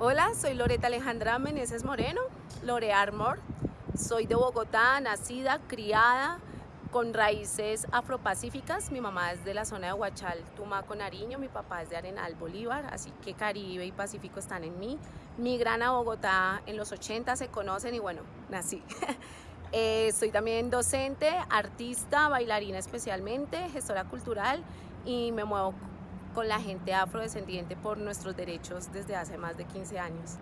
Hola, soy Loreta Alejandra Meneses Moreno, Lore Armor. Soy de Bogotá, nacida, criada, con raíces afropacíficas. Mi mamá es de la zona de Huachal, Tumaco, Nariño. Mi papá es de Arenal, Bolívar. Así que Caribe y Pacífico están en mí. Migran a Bogotá en los 80, se conocen y bueno, nací. eh, soy también docente, artista, bailarina especialmente, gestora cultural y me muevo con la gente afrodescendiente por nuestros derechos desde hace más de 15 años.